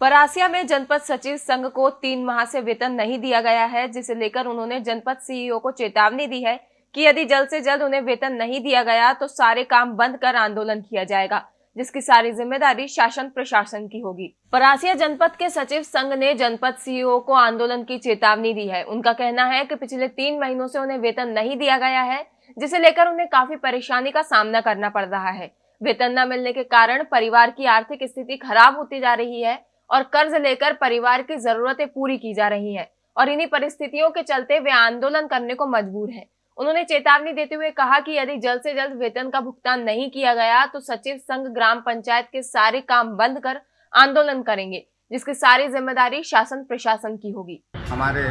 परासिया में जनपद सचिव संघ को तीन माह से वेतन नहीं दिया गया है, जिसे लेकर उन्होंने जनपद सीईओ को चेतावनी दी है कि यदि जल्द से जल्द उन्हें वेतन नहीं दिया गया तो सारे काम बंद कर आंदोलन किया जाएगा, जिसकी सारी ज़िम्मेदारी शासन प्रशासन की होगी। परासिया जनपद के सचिव संघ ने जनपद सीईओ को आंदोलन की चेतावनी दी है। उनका कहना है कि पिछले तीन महीनों से उन्हें वेतन नहीं दिया गया है, जिसे लेकर उन्हें काफ़ी परेशानी का सामना करना पड़ रहा है। वेतन न मिलने के कारण परिवार की आर्थिक स्थिति खराब होती जा रही है और कर्ज लेकर परिवार की जरूरतें पूरी की जा रही है। और इन्हीं परिस्थितियों के चलते वे आंदोलन करने को मजबूर हैं। उन्होंने चेतावनी देते हुए कहा कि यदि जल्द से जल्द वेतन का भुगतान नहीं किया गया तो सचिव संघ ग्राम पंचायत के सारे काम बंद कर आंदोलन करेंगे, जिसकी सारी ज़िम्मेदारी शासन प्रशासन की होगी। हमारे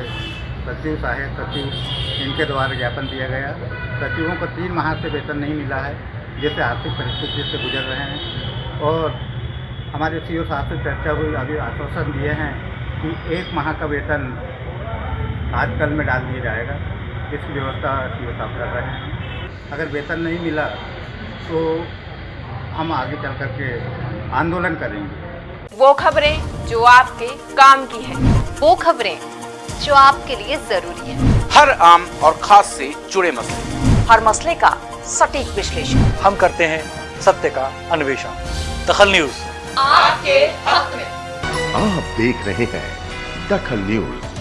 सचिव साहेब, सचिव, इनके द्वारा ज्ञापन दिया गया। सचिवों को तीन माह से वेतन नहीं मिला है, जैसे आर्थिक परिस्थिति से गुजर रहे हैं। और हमारे सी साहब से चर्चा हुई अभी आश्वासन दिए हैं कि एक माह का वेतन आज कल में डाल दिया जाएगा। इसकी व्यवस्था सी साहब कर रहे हैं। अगर वेतन नहीं मिला तो हम आगे चल करके आंदोलन करेंगे। वो खबरें जो आपके काम की है वो खबरें जो आपके लिए ज़रूरी है। हर आम और खास से जुड़े मसले। हर मसले का सटीक विश्लेषण। हम करते हैं सत्य का अन्वेषण। दखल न्यूज़। आपके हक में। आप देख रहे हैं दखल न्यूज़।